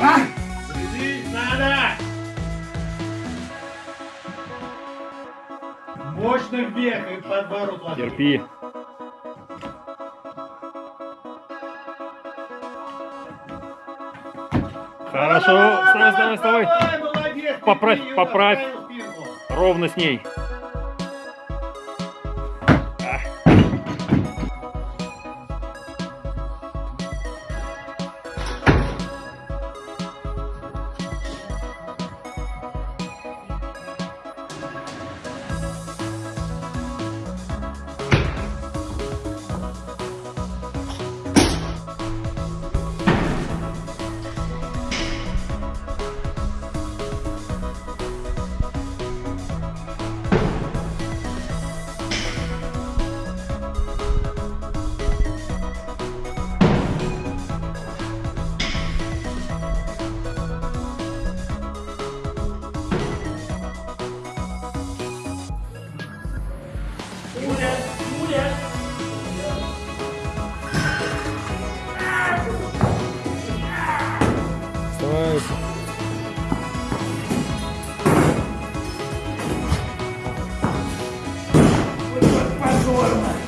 Следить надо! Мощно вверх и подворот ладони. Терпи. Хорошо. Вставай, вставай, вставай. Давай, молодец! Поправь, поправь. Ровно с ней. Вставай. Позорно!